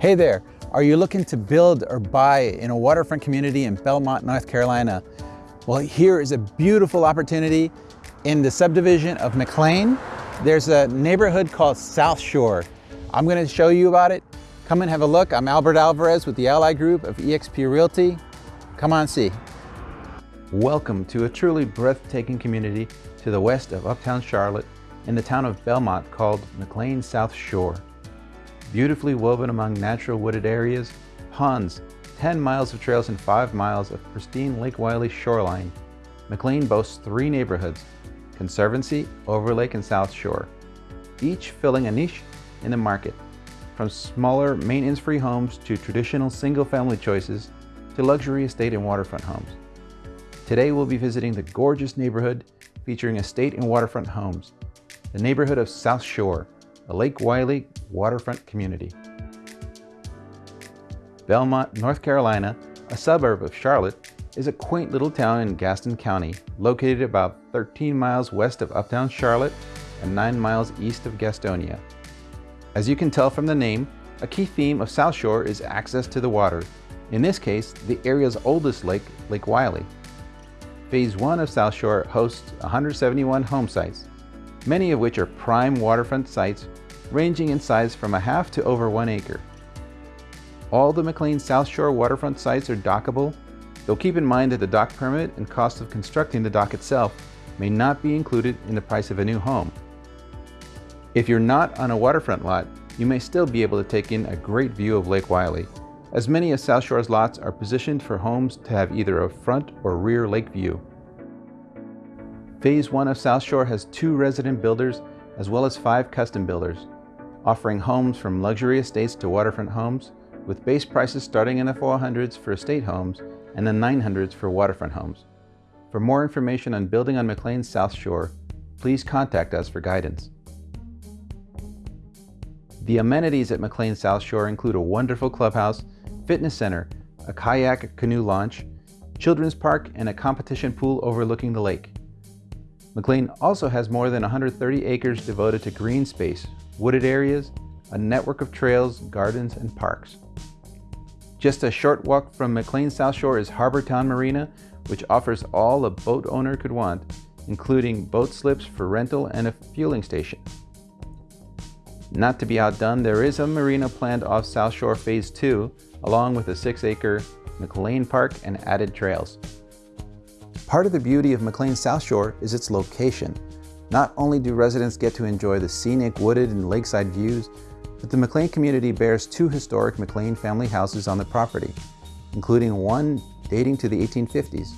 Hey there, are you looking to build or buy in a waterfront community in Belmont, North Carolina? Well, here is a beautiful opportunity in the subdivision of McLean. There's a neighborhood called South Shore. I'm gonna show you about it. Come and have a look. I'm Albert Alvarez with the Ally Group of eXp Realty. Come on see. Welcome to a truly breathtaking community to the west of Uptown Charlotte in the town of Belmont called McLean South Shore beautifully woven among natural wooded areas, ponds, 10 miles of trails and 5 miles of pristine Lake Wylie shoreline. McLean boasts three neighborhoods, Conservancy, Overlake, and South Shore, each filling a niche in the market, from smaller maintenance-free homes to traditional single-family choices to luxury estate and waterfront homes. Today we'll be visiting the gorgeous neighborhood featuring estate and waterfront homes, the neighborhood of South Shore, a Lake Wylie waterfront community. Belmont, North Carolina, a suburb of Charlotte, is a quaint little town in Gaston County, located about 13 miles west of uptown Charlotte and 9 miles east of Gastonia. As you can tell from the name, a key theme of South Shore is access to the water, in this case, the area's oldest lake, Lake Wylie. Phase 1 of South Shore hosts 171 home sites, many of which are prime waterfront sites ranging in size from a half to over one acre. All the McLean South Shore waterfront sites are dockable, though keep in mind that the dock permit and cost of constructing the dock itself may not be included in the price of a new home. If you're not on a waterfront lot, you may still be able to take in a great view of Lake Wylie, as many of South Shore's lots are positioned for homes to have either a front or rear lake view. Phase 1 of South Shore has two resident builders as well as five custom builders offering homes from luxury estates to waterfront homes, with base prices starting in the 400s for estate homes and the 900s for waterfront homes. For more information on building on McLean's South Shore, please contact us for guidance. The amenities at McLean South Shore include a wonderful clubhouse, fitness center, a kayak canoe launch, children's park, and a competition pool overlooking the lake. McLean also has more than 130 acres devoted to green space wooded areas, a network of trails, gardens, and parks. Just a short walk from McLean South Shore is Harbortown Marina, which offers all a boat owner could want, including boat slips for rental and a fueling station. Not to be outdone, there is a marina planned off South Shore Phase 2, along with a 6-acre McLean Park and added trails. Part of the beauty of McLean South Shore is its location. Not only do residents get to enjoy the scenic wooded and lakeside views, but the McLean community bears two historic McLean family houses on the property, including one dating to the 1850s.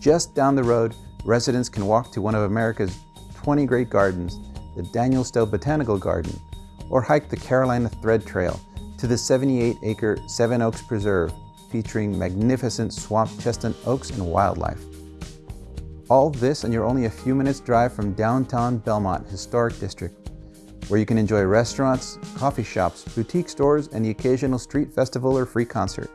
Just down the road, residents can walk to one of America's 20 great gardens, the Daniel Stowe Botanical Garden, or hike the Carolina Thread Trail to the 78-acre Seven Oaks Preserve, featuring magnificent swamp chestnut oaks and wildlife. All this and you're only a few minutes drive from downtown Belmont Historic District, where you can enjoy restaurants, coffee shops, boutique stores, and the occasional street festival or free concert.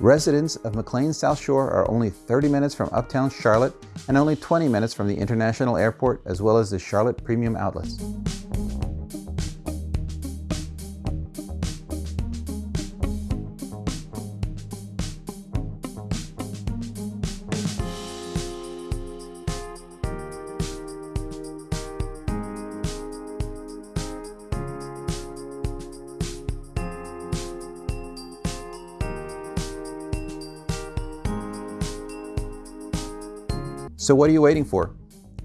Residents of McLean South Shore are only 30 minutes from uptown Charlotte and only 20 minutes from the International Airport as well as the Charlotte Premium Outlets. So what are you waiting for?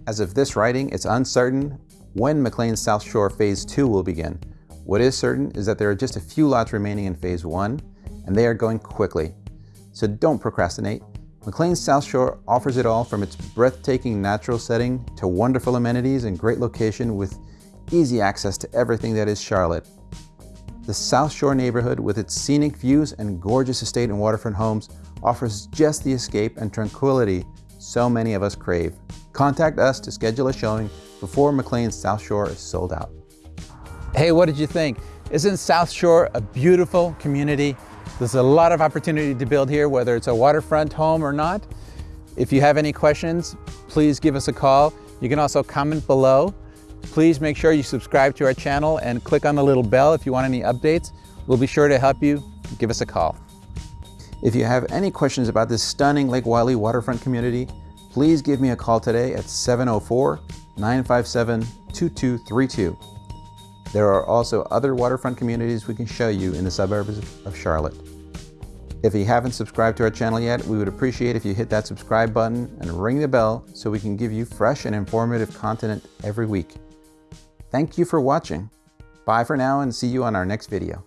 As of this writing, it's uncertain when McLean South Shore Phase 2 will begin. What is certain is that there are just a few lots remaining in Phase 1, and they are going quickly. So don't procrastinate. McLean South Shore offers it all from its breathtaking natural setting to wonderful amenities and great location with easy access to everything that is Charlotte. The South Shore neighborhood with its scenic views and gorgeous estate and waterfront homes offers just the escape and tranquility so many of us crave. Contact us to schedule a showing before McLean's South Shore is sold out. Hey, what did you think? Isn't South Shore a beautiful community? There's a lot of opportunity to build here, whether it's a waterfront home or not. If you have any questions, please give us a call. You can also comment below. Please make sure you subscribe to our channel and click on the little bell if you want any updates. We'll be sure to help you. Give us a call. If you have any questions about this stunning Lake Wylie waterfront community, please give me a call today at 704 957 2232. There are also other waterfront communities we can show you in the suburbs of Charlotte. If you haven't subscribed to our channel yet, we would appreciate if you hit that subscribe button and ring the bell so we can give you fresh and informative content every week. Thank you for watching. Bye for now and see you on our next video.